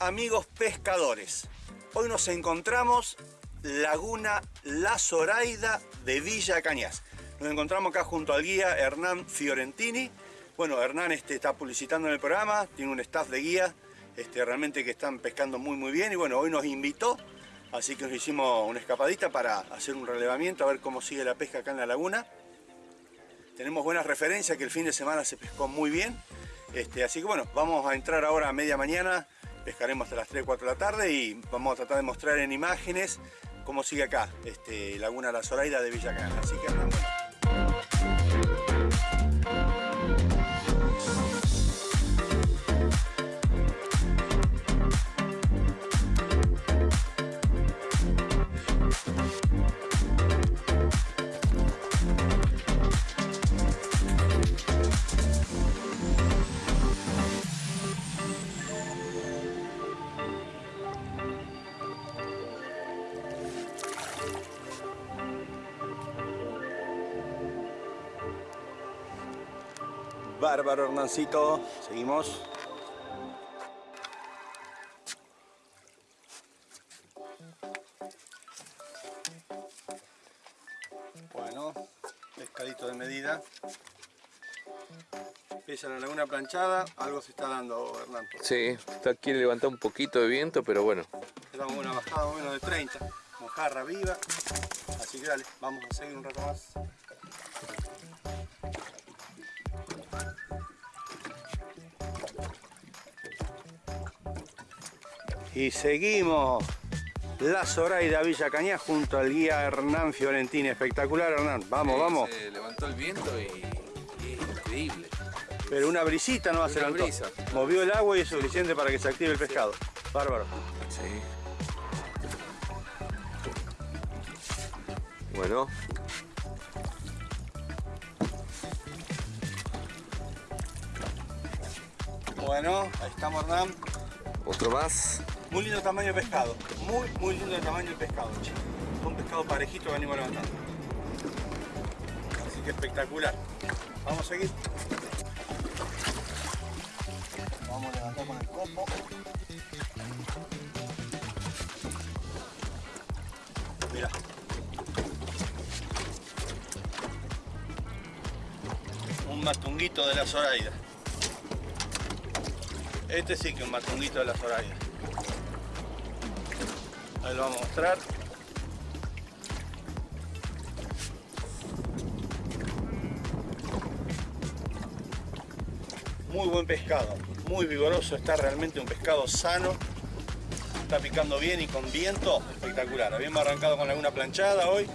Amigos pescadores. Hoy nos encontramos Laguna La Zoraida de Villa Cañas. Nos encontramos acá junto al guía Hernán Fiorentini. Bueno, Hernán este, está publicitando en el programa, tiene un staff de guía este, realmente que están pescando muy muy bien y bueno, hoy nos invitó, así que nos hicimos una escapadita para hacer un relevamiento, a ver cómo sigue la pesca acá en la laguna. Tenemos buenas referencias que el fin de semana se pescó muy bien, este, así que bueno, vamos a entrar ahora a media mañana, pescaremos hasta las 3, 4 de la tarde y vamos a tratar de mostrar en imágenes cómo sigue acá, este, Laguna La Zoraida de Villa. Así que Bárbaro Hernancito, seguimos. Bueno, pescadito de medida. Pesa la laguna planchada, algo se está dando Hernán. Sí, está, quiere levantar un poquito de viento, pero bueno. Estamos una bajada menos de 30, mojarra viva. Así que dale, vamos a seguir un rato más. Y seguimos la Zoraida Villa Cañas junto al guía Hernán Fiorentini. Espectacular Hernán, vamos, Sí, vamos. Se levantó el viento y, y es increíble. Pero una brisita no va a ser brisa. Movió el agua y es suficiente para que se active el pescado. Bárbaro. Sí. Bueno, Bueno, ahí estamos Hernán. otro más. Muy lindo tamaño de pescado. Muy, muy lindo el tamaño del pescado, che. Un pescado parejito que venimos levantando. Así que espectacular. Vamos a seguir. Vamos a levantar con el copo. Mira. Un matunguito de la Zoraida. Este sí que es un matunguito de la Zoraida. Ahí lo vamos a mostrar. Muy buen pescado, muy vigoroso, está realmente un pescado sano. Está picando bien y con viento, espectacular. Habíamos arrancado con alguna planchada hoy,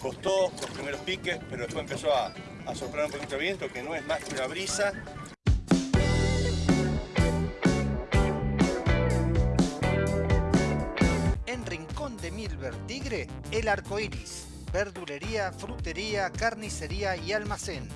costó los primeros piques, pero después empezó a, a soplar un poquito de viento, que no es más que una brisa. El Arco Iris. Verdulería, frutería, carnicería y almacén.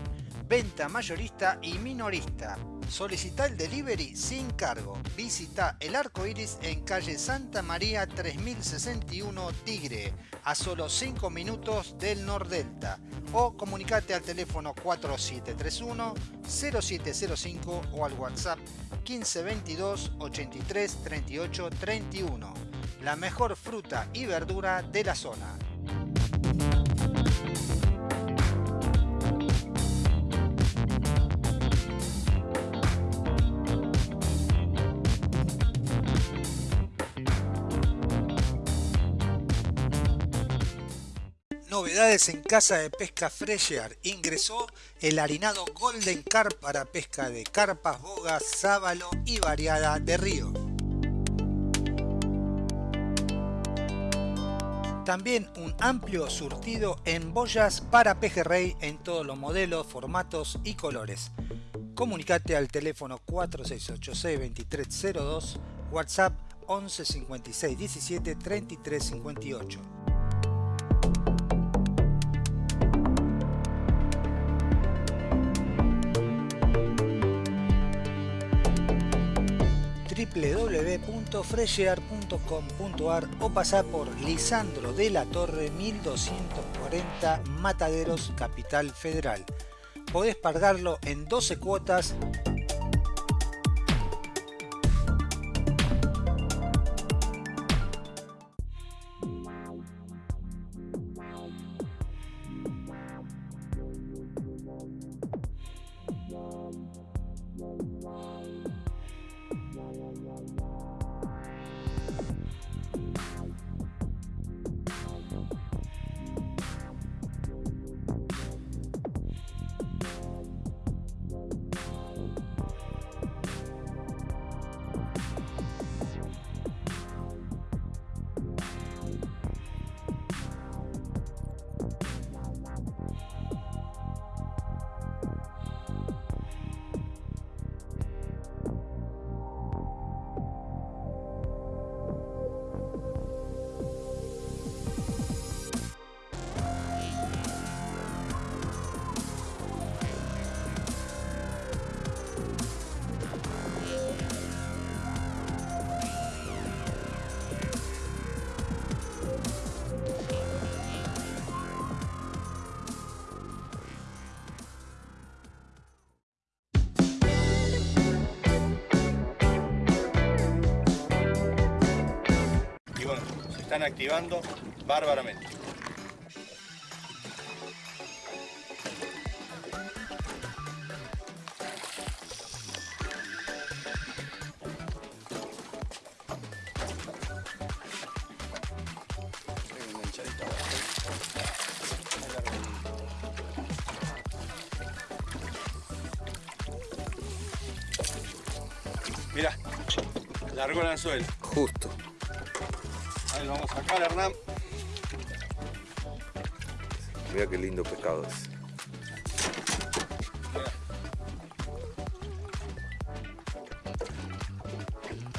Venta mayorista y minorista. Solicita el delivery sin cargo. Visita El Arco Iris en calle Santa María 3061 Tigre, a solo 5 minutos del Nordelta. O comunicate al teléfono 4731 0705 o al WhatsApp 1522 83 38 31 la mejor fruta y verdura de la zona. Novedades en Casa de Pesca Fresher. Ingresó el harinado Golden Carp para pesca de carpas, bogas, sábalo y variada de río. También un amplio surtido en boyas para pejerrey en todos los modelos, formatos y colores. Comunicate al teléfono 4686-2302, WhatsApp 11 56 17 33 58. www.freshear.com.ar o pasar por Lisandro de la Torre 1240 Mataderos, Capital Federal. Podés pagarlo en 12 cuotas activando bárbaramente. Mira, largó el anzuelo. Justo. Lo vamos a sacar, Hernán. Mira qué lindo pescado es.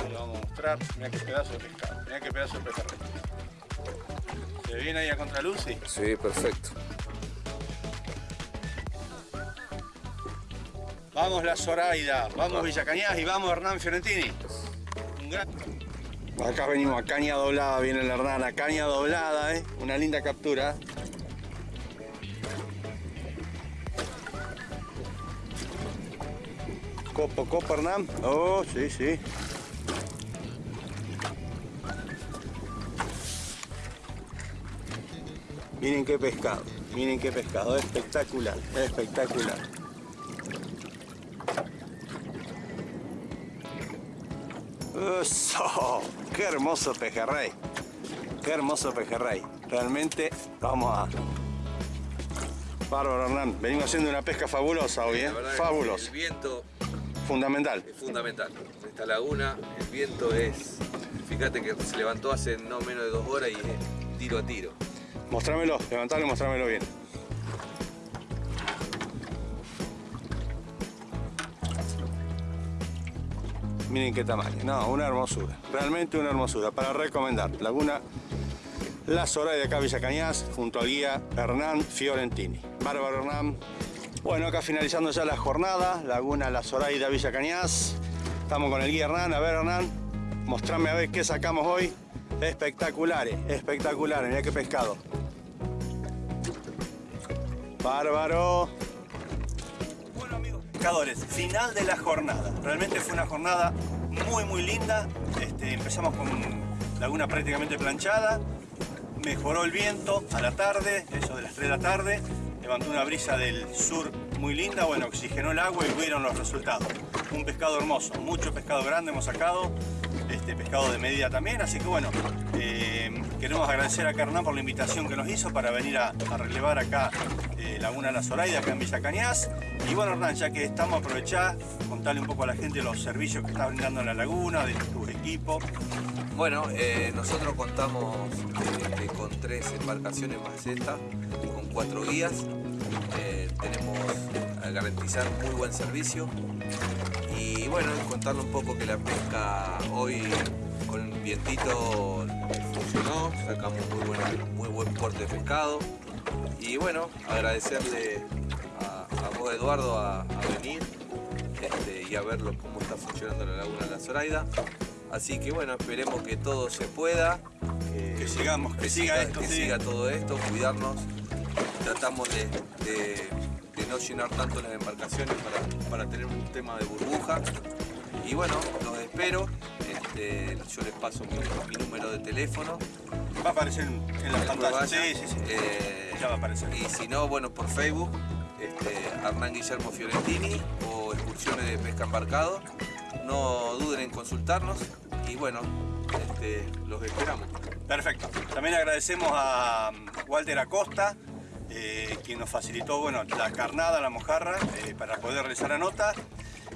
Lo vamos a mostrar. Mira qué pedazo de pescado. Mira qué pedazo de pejerrey. ¿Se ve bien ahí a contraluz? Sí. Sí, perfecto. Vamos la Zoraida, vamos Villa Cañas y vamos Hernán Fiorentini. Un gran... Acá venimos a caña doblada, viene el Hernán a caña doblada, ¿eh? una linda captura. Copo, copo Hernán. Oh, sí, sí. Miren qué pescado, miren qué pescado, espectacular, espectacular. Qué hermoso pejerrey. Qué hermoso pejerrey. Realmente vamos a. Bárbaro Hernán, venimos haciendo una pesca fabulosa hoy, ¿eh? Fabulosa, El viento fundamental. es fundamental. En esta laguna el viento es... Fíjate que se levantó hace no menos de dos horas y es tiro a tiro. Mostrámelo, levantalo y mostrámelo bien. Miren qué tamaño, no, una hermosura, realmente una hermosura, para recomendar. Laguna La de acá Villa Cañas, junto al guía Hernán Fiorentini. Bárbaro Hernán. Bueno, acá finalizando ya la jornada, Laguna La Zoraida Villa Cañas. Estamos con el guía Hernán, a ver Hernán, mostrame a ver qué sacamos hoy. Espectaculares, espectaculares, mira qué pescado. Bárbaro. Pescadores, final de la jornada. Realmente fue una jornada muy muy linda. Este, empezamos con laguna prácticamente planchada. Mejoró el viento a la tarde, eso de las 3 de la tarde. Levantó una brisa del sur muy linda. Bueno, oxigenó el agua y vieron los resultados. Un pescado hermoso, mucho pescado grande hemos sacado. Este pescado de medida también, así que bueno, eh, queremos agradecer a Hernán por la invitación que nos hizo para venir a, relevar acá eh, Laguna La Zoraida, acá en Villa Cañas. Y bueno Hernán, ya que estamos, aprovechar, contarle un poco a la gente los servicios que está brindando en la laguna, de tu equipo. Bueno, eh, nosotros contamos este, con tres embarcaciones más esta, con cuatro guías. Eh, tenemos a garantizar muy buen servicio. Y bueno, contarle un poco que la pesca hoy con vientito funcionó, sacamos muy, buena- muy buen porte de pescado. Y bueno, agradecerle a, a vos Eduardo a, a venir este, y a verlo cómo está funcionando la laguna de la Zoraida. Así que bueno, esperemos que todo se pueda. Que sigamos, que siga esto, que sí. siga todo esto, cuidarnos. Tratamos de, de- de no llenar tanto las embarcaciones para, para tener un tema de burbuja. Y bueno, los espero. Este, yo les paso mi, mi número de teléfono. Va a aparecer en, la pantalla. Sí, sí, sí. Eh, Ya va a aparecer. y si no, bueno, por Facebook, este, Hernán Guillermo Fiorentini o Excursiones de Pesca Embarcado. No duden en consultarnos y bueno, este, los esperamos. Perfecto. También agradecemos a mm, Walter Acosta, eh, quien nos facilitó bueno, la carnada, la mojarra, eh, para poder realizar la nota.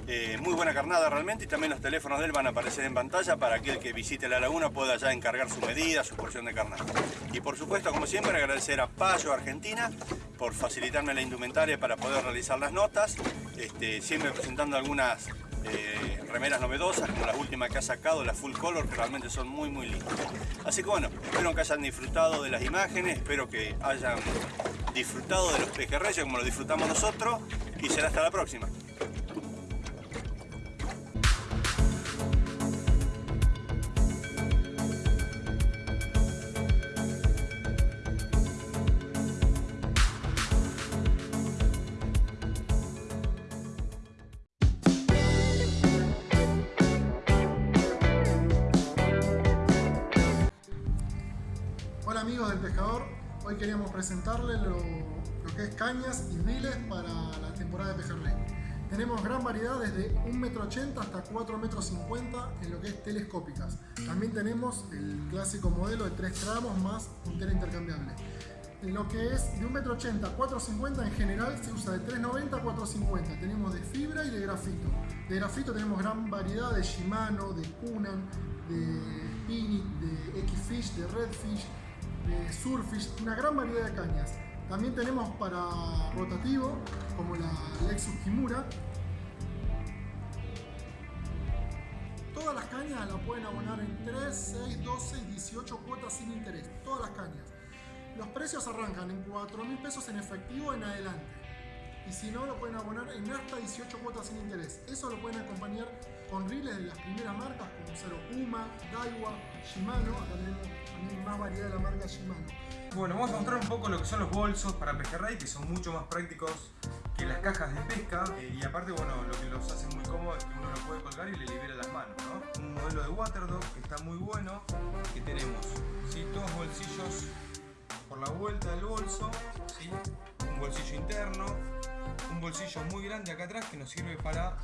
Eh, muy buena carnada realmente y también los teléfonos de él van a aparecer en pantalla para aquel que visite la laguna pueda ya encargar su medida, su porción de carnada. Y por supuesto, como siempre, agradecer a Payo Argentina por facilitarme la indumentaria para poder realizar las notas, este, siempre presentando algunas eh, remeras novedosas, como las últimas que ha sacado, las full color, que realmente son muy muy lindas. Así que bueno, espero que hayan disfrutado de las imágenes, espero que hayan disfrutado de los pejerreyes como lo disfrutamos nosotros y será hasta la próxima. Hoy queríamos presentarle lo, que es cañas y riles para la temporada de pejerrey. Tenemos gran variedad desde 1,80m hasta 4,50m en lo que es telescópicas. También tenemos el clásico modelo de 3 tramos más puntera intercambiable. En lo que es de 1,80m a 4,50m en general se usa de 3,90 a 4,50. Tenemos de fibra y de grafito. De grafito tenemos gran variedad de Shimano, de Kunan, de Pinit, de X-Fish, de Redfish, de Surfish, una gran variedad de cañas. También tenemos para rotativo, como la Lexus Kimura. Todas las cañas las pueden abonar en 3, 6, 12 y 18 cuotas sin interés. Todas las cañas. Los precios arrancan en 4 mil pesos en efectivo en adelante. Y si no, lo pueden abonar en hasta 18 cuotas sin interés. Eso lo pueden acompañar con riles de las primeras marcas como Zero Puma, Daiwa, Shimano. Acá tenemos más variedad de la marca Shimano. Bueno, vamos a mostrar un poco lo que son los bolsos para pejerrey, que son mucho más prácticos que las cajas de pesca. Eh, y aparte, bueno, lo que los hace muy cómodos es que uno lo puede colgar y le libera las manos, ¿no? Un modelo de Waterdog que está muy bueno, que tenemos, ¿sí? Dos bolsillos por la vuelta del bolso, ¿sí? Un bolsillo interno, un bolsillo muy grande acá atrás que nos sirve para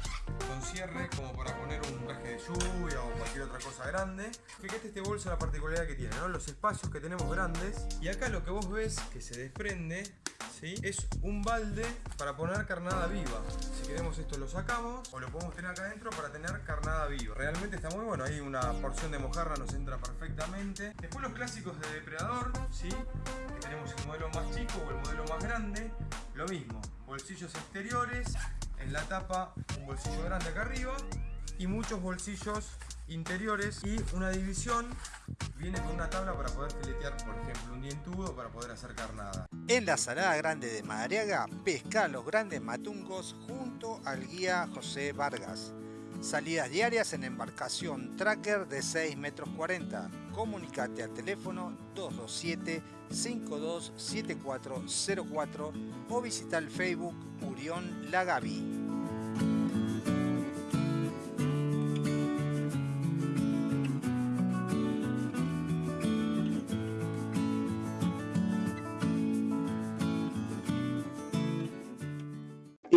con cierre como para poner un traje de lluvia o cualquier otra cosa grande fíjate este bolso la particularidad que tiene ¿no? los espacios que tenemos grandes y acá lo que vos ves que se desprende ¿sí? es un balde para poner carnada viva si queremos esto lo sacamos o lo podemos tener acá adentro para tener carnada viva realmente está muy bueno ahí una porción de mojarra nos entra perfectamente después los clásicos de depredador ¿sí? que tenemos el modelo más chico o el modelo más grande lo mismo bolsillos exteriores, en la tapa un bolsillo grande acá arriba y muchos bolsillos interiores y una división viene con una tabla para poder filetear por ejemplo un dientudo para poder hacer carnada. En la Salada Grande de Madariaga pesca los grandes matungos junto al guía José Vargas. Salidas diarias en embarcación tracker de 6 metros 40. Comunicate al teléfono 227 527404 o visita el Facebook Murión Lagavi.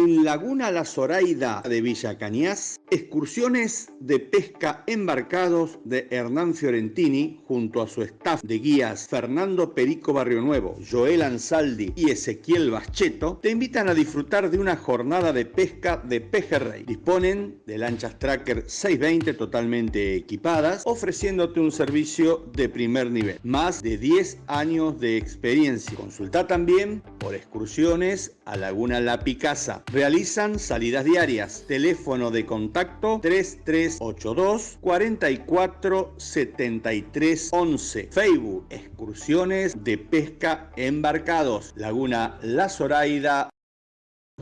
En Laguna La Zoraida de Villa Cañas, excursiones de pesca embarcados de Hernán Fiorentini junto a su staff de guías Fernando Perico Barrio Nuevo, Joel Ansaldi y Ezequiel Bascheto te invitan a disfrutar de una jornada de pesca de pejerrey. Disponen de lanchas Tracker 620 totalmente equipadas, ofreciéndote un servicio de primer nivel. Más de 10 años de experiencia. Consulta también por excursiones a Laguna La Picasa Realizan salidas diarias. Teléfono de contacto 3382 44 73 11. Facebook Excursiones de Pesca Embarcados. Laguna La Zoraida.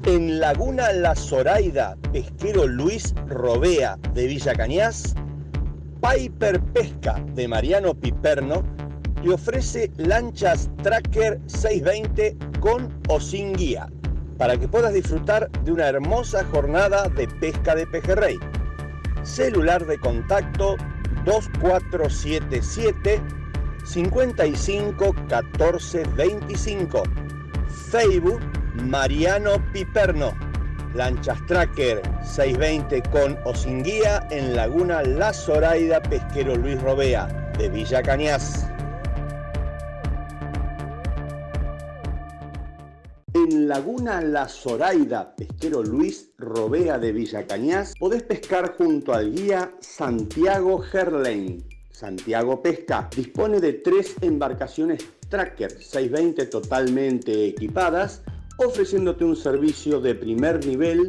En Laguna La Zoraida, pesquero Luis Robea de Villa Cañas, Piper Pesca de Mariano Piperno te ofrece lanchas Tracker 620 con o sin guía para que puedas disfrutar de una hermosa jornada de pesca de pejerrey. Celular de contacto 2477 55 14 25. Facebook Mariano Piperno. Lanchas Tracker 620 con o sin guía en Laguna La Zoraida Pesquero Luis Robea de Villa Cañas. Laguna La Zoraida, pesquero Luis Robea de Villa Cañas, podés pescar junto al guía Santiago Gerlain. Santiago Pesca dispone de tres embarcaciones Tracker 620 totalmente equipadas, ofreciéndote un servicio de primer nivel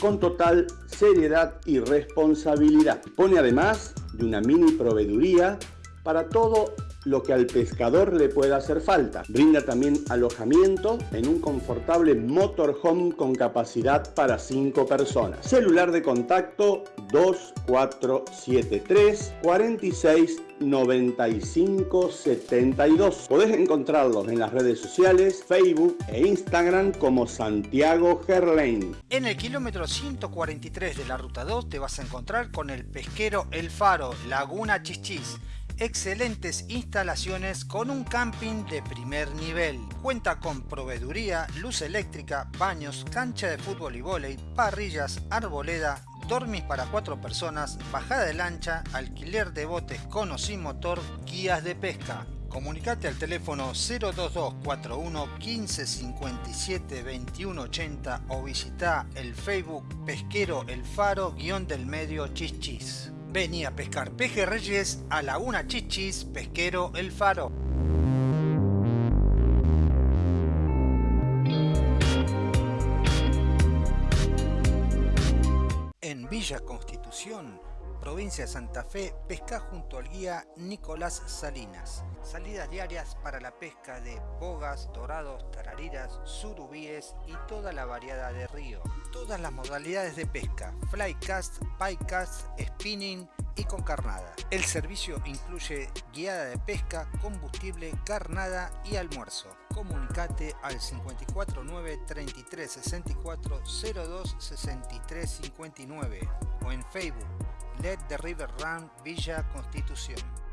con total seriedad y responsabilidad. Dispone además de una mini proveeduría para todo lo que al pescador le pueda hacer falta. Brinda también alojamiento en un confortable motorhome con capacidad para 5 personas. Celular de contacto 2473 46 95 72. Podés encontrarlos en las redes sociales, Facebook e Instagram como Santiago Gerlain. En el kilómetro 143 de la ruta 2 te vas a encontrar con el pesquero El Faro, Laguna Chichis excelentes instalaciones con un camping de primer nivel. Cuenta con proveeduría, luz eléctrica, baños, cancha de fútbol y vóley, parrillas, arboleda, dormis para cuatro personas, bajada de lancha, alquiler de botes con o sin motor, guías de pesca. Comunicate al teléfono 02241 1557 2180 o visita el Facebook Pesquero El Faro guion del medio Chichis. Vení a pescar pejerreyes a Laguna Chichis Pesquero El Faro. En Villa Constitución, provincia de Santa Fe, pesca junto al guía Nicolás Salinas. Salidas diarias para la pesca de bogas, dorados, tarariras, surubíes y toda la variedad de río. Todas las modalidades de pesca, flycast, cast, spinning y con carnada. El servicio incluye guiada de pesca, combustible, carnada y almuerzo. Comunicate al 549 33 64 02 63 59 o en Facebook Let the River Run Villa Constitución.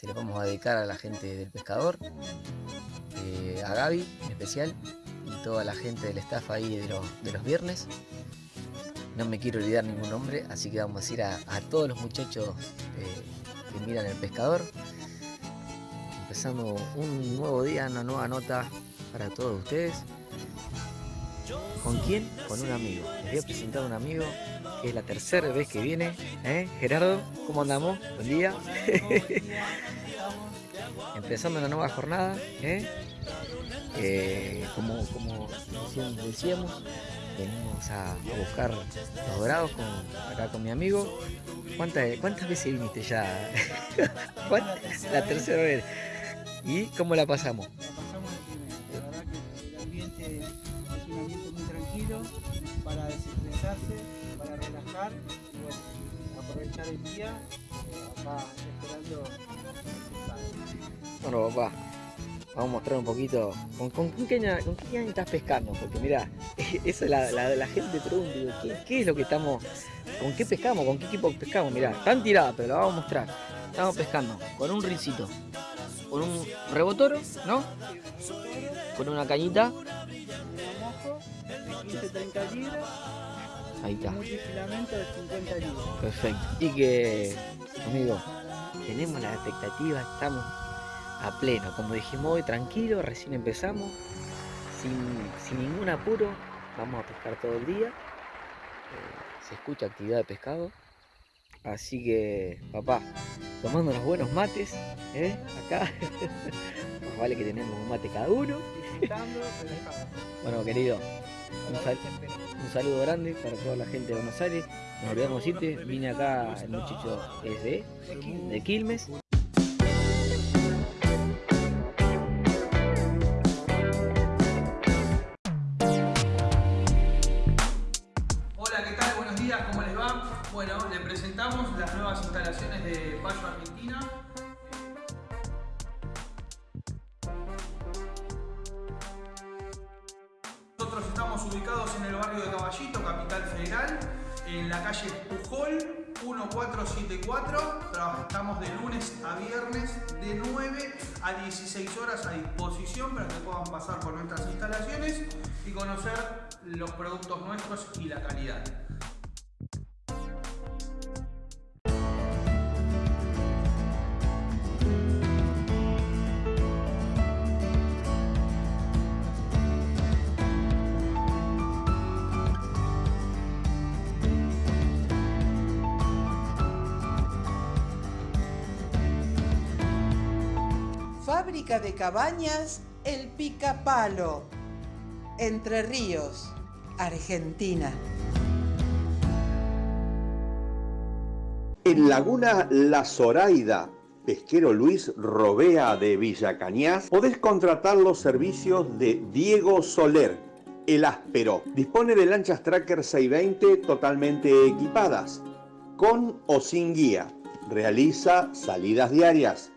Se lo vamos a dedicar a la gente del pescador, eh, a Gaby en especial y toda la gente del staff ahí de los, de los viernes. No me quiero olvidar ningún nombre, así que vamos a decir a, todos los muchachos eh, que miran el pescador. Empezando un nuevo día, una nueva nota para todos ustedes. ¿Con quién? Con un amigo. Les voy a presentar a un amigo es la tercera vez que viene. ¿eh? Gerardo, ¿cómo andamos? Buen día. Empezando una nueva jornada. ¿eh? Como, como decíamos, venimos a, buscar los dorados acá con mi amigo. ¿Cuántas, ¿Cuántas veces viniste ya? la tercera vez. ¿Y cómo la pasamos? para desestresarse, para relajar y bueno, aprovechar el día acá esperando. Bueno papá, vamos a mostrar un poquito con, con, con, qué, con qué estás pescando, porque mira, eso la, la, la gente pregunta, ¿qué, ¿qué, es lo que estamos, con qué pescamos, con qué equipo pescamos? Mira, están tiradas, pero la vamos a mostrar. Estamos pescando con un rincito, con un rebotoro, ¿no? Con una cañita 30 libras. Ahí está. Un filamento de 50 libras. Perfecto. Y que, amigo, tenemos la expectativa, estamos a pleno. Como dijimos hoy, tranquilo, recién empezamos, sin, ningún apuro, vamos a pescar todo el día. Eh, se escucha actividad de pescado. Así que, papá, tomando unos buenos mates, ¿eh? acá. vale que tenemos un mate cada uno. Bueno, querido, un, saludo grande para toda la gente de Buenos Aires. Nos olvidamos irte, vine acá, el muchacho es de, de Quilmes. Hola, ¿qué tal? Buenos días, ¿cómo les va? Bueno, le presentamos las nuevas instalaciones de Payo Argentina Caballito, Capital Federal, en la calle Pujol 1474. Estamos de lunes a viernes de 9 a 16 horas a disposición para que puedan pasar por nuestras instalaciones y conocer los productos nuestros y la calidad. De cabañas El Pica Palo, Entre Ríos, Argentina. En Laguna La Zoraida, pesquero Luis Robea de Villa Cañas, podés contratar los servicios de Diego Soler, el áspero. Dispone de lanchas Tracker 620 totalmente equipadas, con o sin guía. Realiza salidas diarias,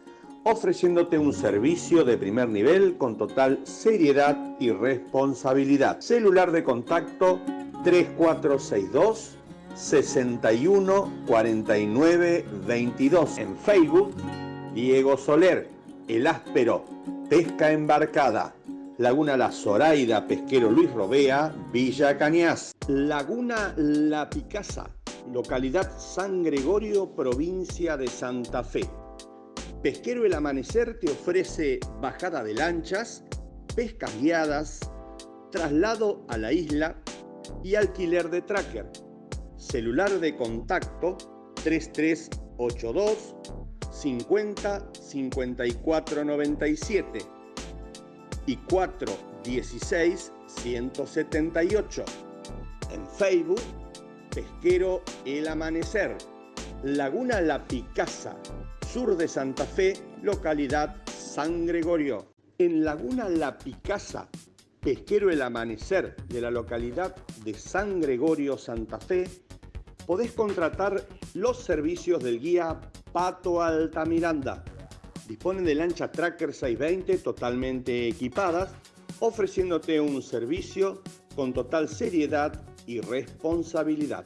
ofreciéndote un servicio de primer nivel con total seriedad y responsabilidad. Celular de contacto 3462 61 49 22. En Facebook, Diego Soler, El Áspero, Pesca Embarcada. Laguna La Zoraida, Pesquero Luis Robea, Villa Cañas. Laguna La Picasa, localidad San Gregorio, provincia de Santa Fe. Pesquero El Amanecer te ofrece bajada de lanchas, pescas guiadas, traslado a la isla y alquiler de tracker. Celular de contacto 3382 50 54 97 y 416 178. En Facebook, Pesquero El Amanecer, Laguna La Picasa, sur de Santa Fe, localidad San Gregorio. En Laguna La Picasa, Pesquero El Amanecer de la localidad de San Gregorio, Santa Fe, podés contratar los servicios del guía Pato Altamiranda. Disponen de lancha Tracker 620 totalmente equipadas, ofreciéndote un servicio con total seriedad y responsabilidad.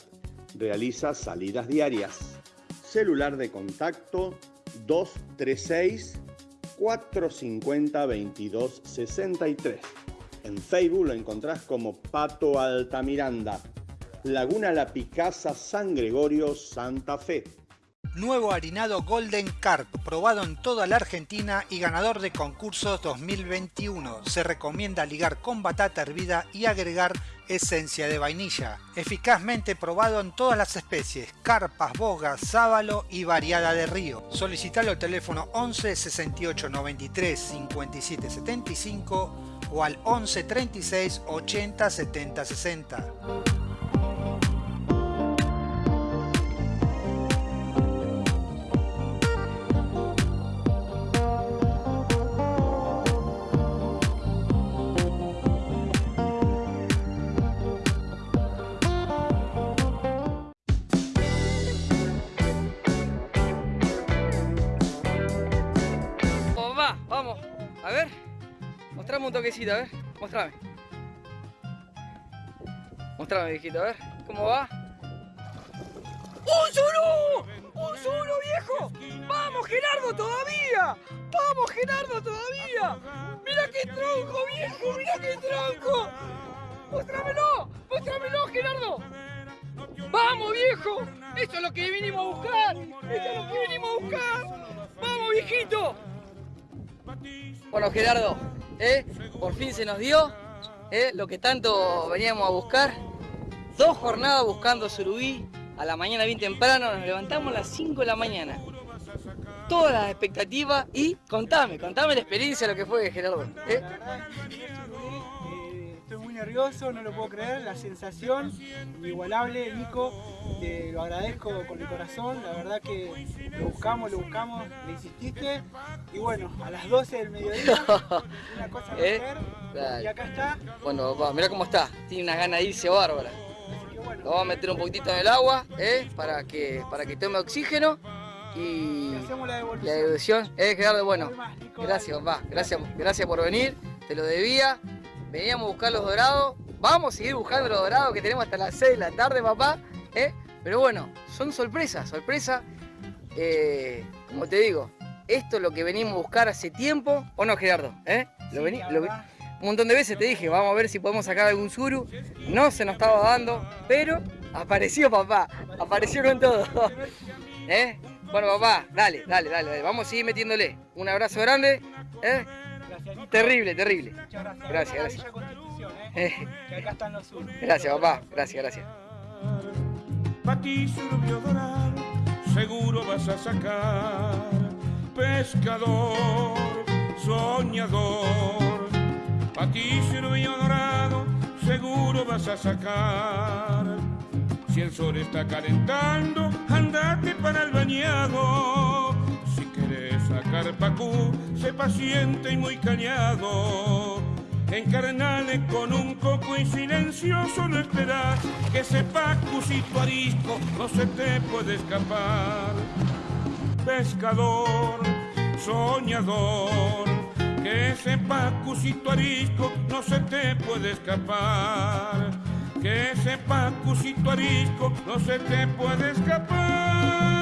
Realiza salidas diarias. Celular de contacto 236 450 2263. En Facebook lo encontrás como Pato Altamiranda. Laguna La Picasa, San Gregorio, Santa Fe. Nuevo harinado Golden Carp, probado en toda la Argentina y ganador de concursos 2021. Se recomienda ligar con batata hervida y agregar esencia de vainilla. Eficazmente probado en todas las especies, carpas, bogas, sábalo y variada de río. Solicitalo al teléfono 11 68 93 57 75 o al 11 36 80 70 60. A ver. Mostrame. Mostrame, viejito, a ver. ¿Cómo va? ¡Un suru! ¡Un suru, viejo! ¡Vamos, Gerardo, todavía! ¡Vamos, Gerardo, todavía! ¡Mira qué tronco, viejo! ¡Mira qué tronco! ¡Mostrámelo! ¡Mostrámelo, Gerardo! ¡Vamos, viejo! ¡Eso es lo que vinimos a buscar! ¡Eso es lo que vinimos a buscar! ¡Vamos, viejito! Bueno, Gerardo, ¿eh? por fin se nos dio ¿eh? lo que tanto veníamos a buscar. Dos jornadas buscando surubí, a la mañana bien temprano, nos levantamos a las 5 de la mañana. Todas las expectativas y contame, contame la experiencia, lo que fue, Gerardo. ¿eh? Eh, nervioso, no lo puedo creer, la sensación inigualable, Nico, te lo agradezco con el corazón, la verdad que lo buscamos, lo buscamos, le insististe y bueno, a las 12 del mediodía, una cosa que ¿Eh? hacer Dale. y acá está, Bueno, papá, mira cómo está, tiene unas ganas de irse bárbara. Lo vamos a meter un poquitito en el agua, ¿eh? para, que, para que tome oxígeno y hacemos la la devolución. devolución. ¿Eh, Gerardo? Bueno, gracias, papá, gracias, gracias por venir, te lo debía. Veníamos a buscar los dorados, vamos a seguir buscando los dorados que tenemos hasta las 6 de la tarde, papá. ¿eh? Pero bueno, son sorpresas, sorpresas. Eh, como te digo, esto es lo que venimos a buscar hace tiempo, ¿o no, Gerardo? ¿Eh? Lo vení- lo un montón de veces te dije, vamos a ver si podemos sacar algún suru. No se nos estaba dando, pero apareció papá, apareció con todo. ¿Eh? Bueno, papá, dale, dale, dale, dale. Vamos a seguir metiéndole. Un abrazo grande. ¿eh? Terrible, terrible. Gracias, gracias. Villa Constitución, que acá están los sur. Gracias, papá. Gracias, gracias. Pa' ti, dorado, seguro vas a sacar. Pescador, soñador, pa' ti, dorado, seguro vas a sacar. Si el sol está calentando, andate para el bañado. Si querés sacar pacú, sé paciente y muy cañado. Encarnale con un coco y silencioso no esperás que sepa cusito arisco no se te puede escapar. Pescador, soñador, que sepa cusito arisco no se te puede escapar. Que sepa cusito arisco no se te puede escapar.